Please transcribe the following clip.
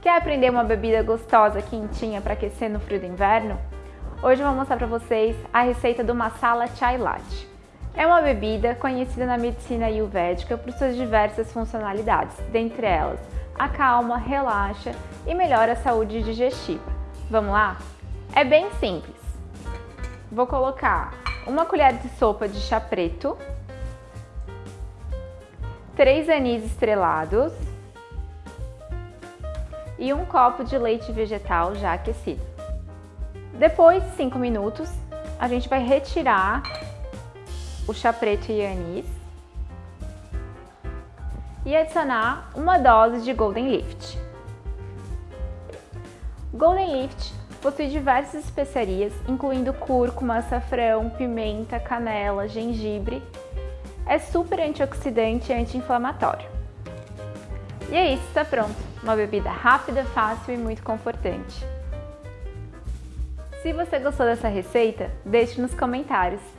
Quer aprender uma bebida gostosa, quentinha para aquecer no frio do inverno? Hoje eu vou mostrar para vocês a receita do Masala Chai Latte. É uma bebida conhecida na medicina ayurvédica por suas diversas funcionalidades, dentre elas acalma, relaxa e melhora a saúde digestiva. Vamos lá? É bem simples. Vou colocar uma colher de sopa de chá preto, três anis estrelados, e um copo de leite vegetal já aquecido. Depois de 5 minutos, a gente vai retirar o chá preto e anis e adicionar uma dose de Golden Lift. Golden Lift possui diversas especiarias, incluindo cúrcuma, açafrão, pimenta, canela, gengibre. É super antioxidante e anti-inflamatório. E é isso, está pronto. Uma bebida rápida, fácil e muito confortante. Se você gostou dessa receita, deixe nos comentários.